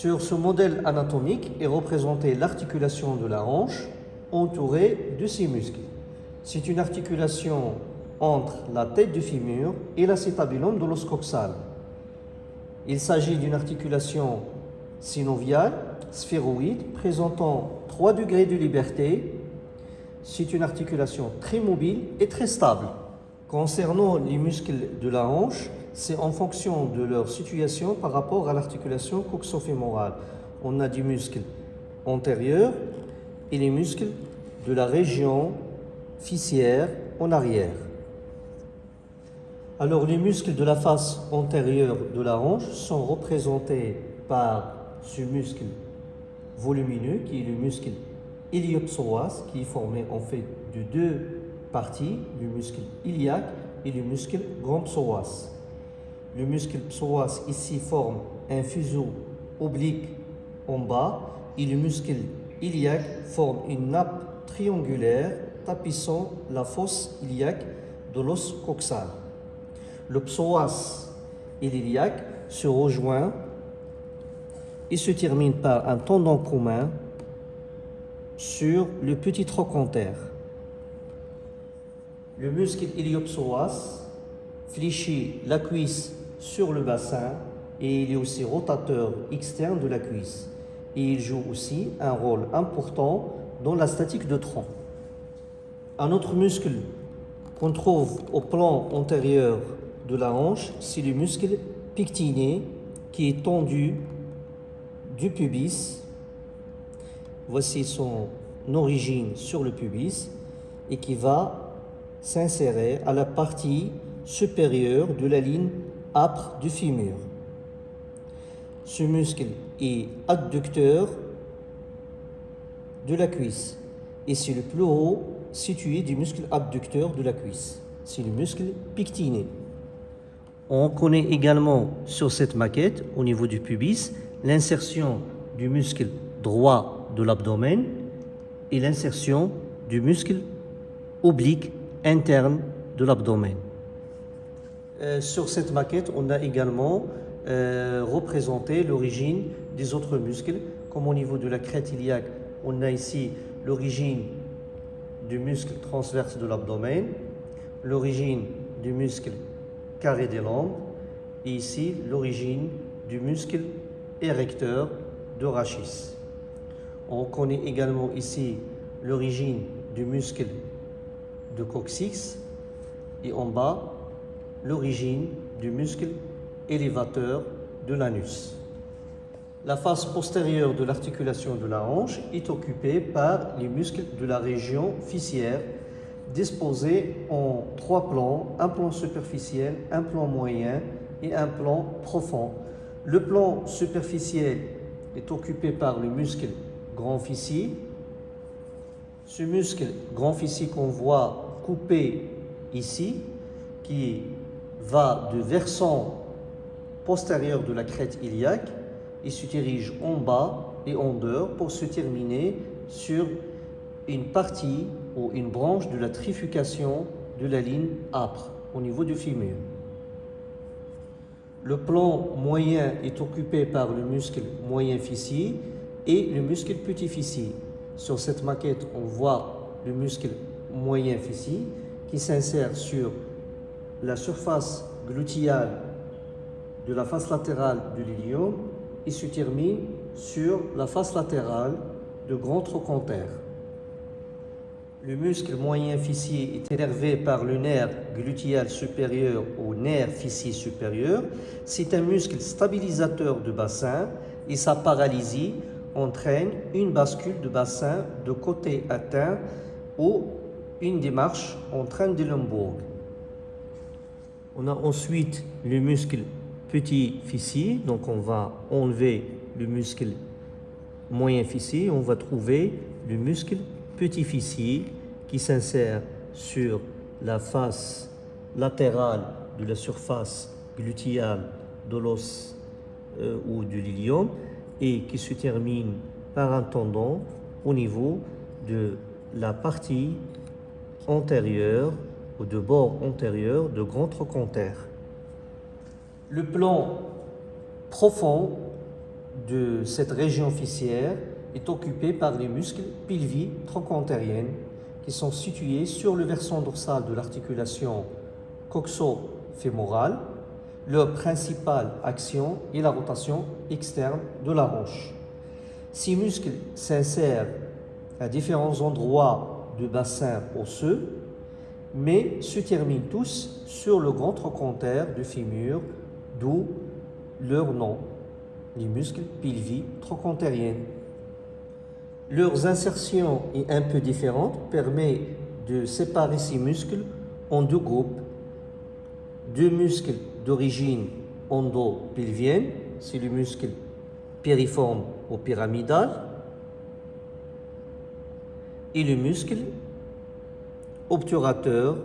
Sur ce modèle anatomique est représentée l'articulation de la hanche entourée de ses muscles. C'est une articulation entre la tête du fémur et l'acétabulum de l'os coxal. Il s'agit d'une articulation synoviale, sphéroïde, présentant 3 degrés de liberté. C'est une articulation très mobile et très stable. Concernant les muscles de la hanche, c'est en fonction de leur situation par rapport à l'articulation coxofémorale. On a des muscles antérieurs et les muscles de la région fissière en arrière. Alors les muscles de la face antérieure de la hanche sont représentés par ce muscle volumineux qui est le muscle iliopsoas qui est formé en fait de deux parties, le muscle iliaque et le muscle grand psoas. Le muscle psoas ici forme un fuseau oblique en bas et le muscle iliaque forme une nappe triangulaire tapissant la fosse iliaque de l'os coxal le psoas et l'iliaque se rejoignent et se terminent par un tendon commun sur le petit trochanter. Le muscle iliopsoas fléchit la cuisse sur le bassin et il est aussi rotateur externe de la cuisse. Et il joue aussi un rôle important dans la statique de tronc. Un autre muscle qu'on trouve au plan antérieur de la hanche, c'est le muscle pectiné qui est tendu du pubis. Voici son origine sur le pubis et qui va s'insérer à la partie supérieure de la ligne âpre du fémur. Ce muscle est adducteur de la cuisse et c'est le plus haut situé du muscle abducteur de la cuisse. C'est le muscle pectiné. On connaît également sur cette maquette, au niveau du pubis, l'insertion du muscle droit de l'abdomen et l'insertion du muscle oblique interne de l'abdomen. Euh, sur cette maquette, on a également euh, représenté l'origine des autres muscles, comme au niveau de la crête iliaque, on a ici l'origine du muscle transverse de l'abdomen, l'origine du muscle carré des lombes et ici l'origine du muscle érecteur de rachis. On connaît également ici l'origine du muscle de coccyx et en bas l'origine du muscle élévateur de l'anus. La face postérieure de l'articulation de la hanche est occupée par les muscles de la région fissière disposé en trois plans, un plan superficiel, un plan moyen et un plan profond. Le plan superficiel est occupé par le muscle grand fessier. Ce muscle grand fessier qu'on voit coupé ici, qui va de versant postérieur de la crête iliaque et se dirige en bas et en dehors pour se terminer sur une partie ou une branche de la trifurcation de la ligne âpre au niveau du fémur. Le plan moyen est occupé par le muscle moyen fessier et le muscle petit fessier. Sur cette maquette, on voit le muscle moyen fessier qui s'insère sur la surface gluteale de la face latérale du l'ilium et se termine sur la face latérale de grand trochanter. Le muscle moyen fessier est énervé par le nerf glutéal supérieur au nerf fessier supérieur. C'est un muscle stabilisateur du bassin et sa paralysie entraîne une bascule de bassin de côté atteint ou une démarche en train de Lembourg. On a ensuite le muscle petit fessier, donc on va enlever le muscle moyen fessier, on va trouver le muscle petit fessier qui s'insère sur la face latérale de la surface gluteale de l'os euh, ou du lilium et qui se termine par un tendon au niveau de la partie antérieure de bord antérieur de grand trochanter. Le plan profond de cette région fissière est occupé par les muscles pilvi trochanteriens qui sont situés sur le versant dorsal de l'articulation coxo-fémorale. Leur principale action est la rotation externe de la hanche. Ces muscles s'insèrent à différents endroits du bassin osseux, mais se terminent tous sur le grand trochanter du fémur, d'où leur nom, les muscles pilvi trochantériens. Leurs insertions est un peu différente, permet de séparer ces muscles en deux groupes. Deux muscles d'origine endopelvienne, c'est le muscle périforme ou pyramidal, et le muscle obturateur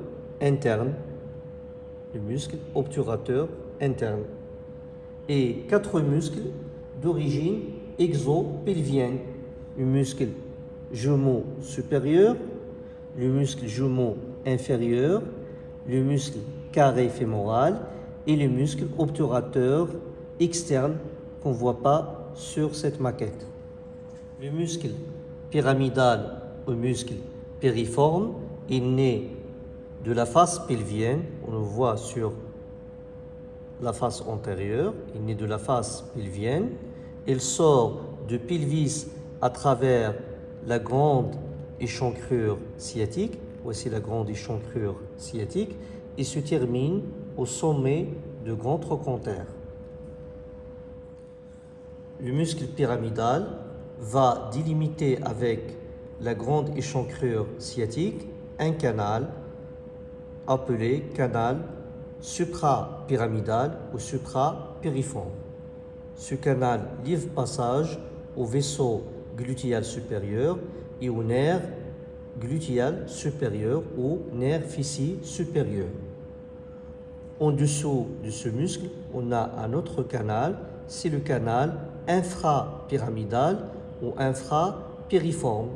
interne, le muscle obturateur interne, et quatre muscles d'origine exopelvienne, le muscle jumeau supérieur, le muscle jumeau inférieur, le muscle carré fémoral et le muscle obturateur externe qu'on ne voit pas sur cette maquette. Le muscle pyramidal ou muscle périforme est né de la face pelvienne, on le voit sur la face antérieure, il né de la face pelvienne, il sort du pelvis à travers la grande échancrure sciatique, voici la grande échancrure sciatique, et se termine au sommet de grand trochanter. Le muscle pyramidal va délimiter avec la grande échancrure sciatique un canal appelé canal suprapyramidal ou suprapériforme. Ce canal livre passage au vaisseau glutéal supérieur et au nerf glutéal supérieur ou nerf fessier supérieur. En dessous de ce muscle, on a un autre canal, c'est le canal infrapyramidal ou infrapériforme,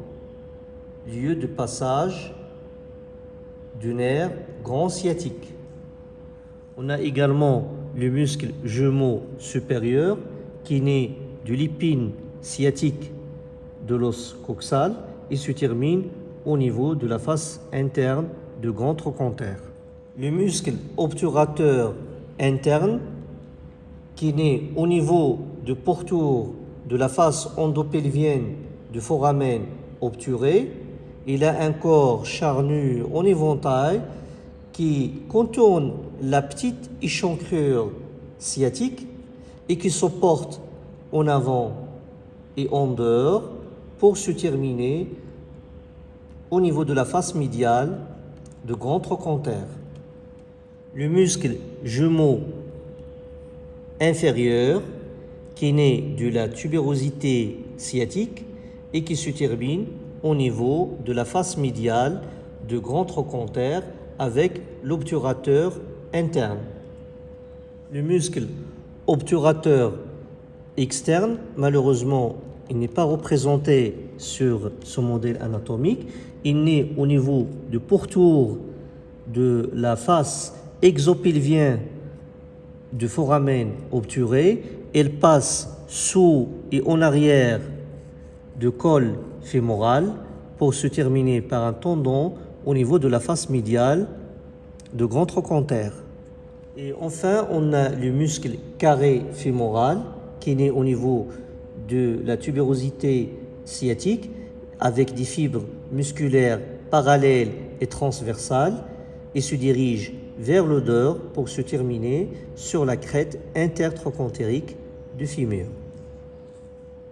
lieu de passage du nerf grand sciatique. On a également le muscle jumeau supérieur qui naît de l'épine sciatique de l'os coxal et se termine au niveau de la face interne du grand trochanter. Le muscle obturateur interne qui naît au niveau du pourtour de la face endopelvienne du foramen obturé. Il a un corps charnu en éventail qui contourne la petite échancrure sciatique et qui se porte en avant et en dehors pour se terminer au niveau de la face médiale de grand trochanter. Le muscle jumeau inférieur qui naît de la tubérosité sciatique et qui se termine au niveau de la face médiale de grand trochanter avec l'obturateur interne. Le muscle obturateur externe, malheureusement, il n'est pas représenté sur ce modèle anatomique. Il naît au niveau du pourtour de la face exopelvienne du foramen obturé. Elle passe sous et en arrière du col fémoral pour se terminer par un tendon au niveau de la face médiale de grand trochanter. Et enfin, on a le muscle carré fémoral qui est né au niveau de la tubérosité sciatique avec des fibres musculaires parallèles et transversales et se dirige vers l'odeur pour se terminer sur la crête intertrochantérique du fémur.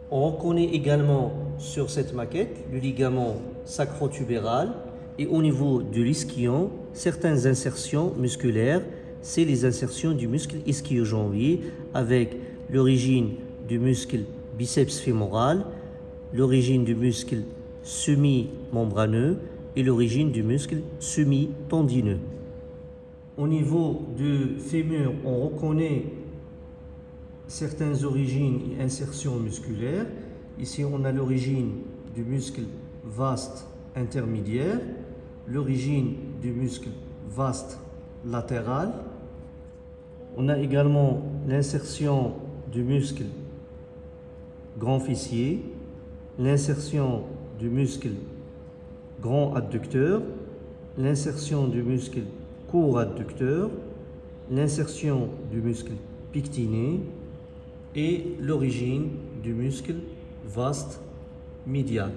On reconnaît également sur cette maquette le ligament sacrotubéral et au niveau de l'ischio certaines insertions musculaires, c'est les insertions du muscle ischio-jambier avec l'origine du muscle biceps fémoral, l'origine du muscle semi-membraneux et l'origine du muscle semi-tendineux. Au niveau du fémur, on reconnaît certaines origines et insertions musculaires. Ici, on a l'origine du muscle vaste intermédiaire, l'origine du muscle vaste latéral. On a également l'insertion du muscle grand fessier, l'insertion du muscle grand adducteur, l'insertion du muscle court adducteur, l'insertion du muscle pectiné et l'origine du muscle vaste médial.